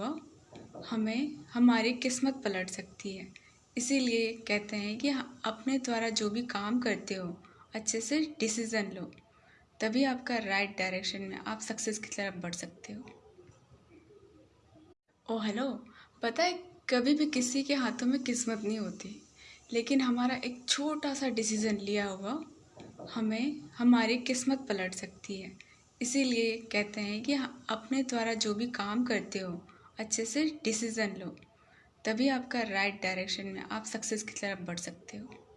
हुआ हमें, हमारी किस्मत पलट सकती है। इसीलिए कहते हैं कि अपने द्वारा जो भी काम करते हो, अच्छे से डिसीज़न लो। तभी आपका राइट डायरेक्शन में आप सक्सेस की तरफ़ बढ़ सकते हो। ओ हेलो पता है, कभी भी किसी के हाथों में किस्मत नहीं होती। लेकिन हमारा एक छोटा सा डिसीज़न लिया हुआ हमें, हमारी किस्मत पलट सकती है। इसीलिए कहते हैं कि अपने द्वारा जो भी काम करते हो अच्छे से डिसीज़न लो। तभी आपका राइट डायरेक्शन में आप सक्सेस की तरफ़ बढ़ सकते हो।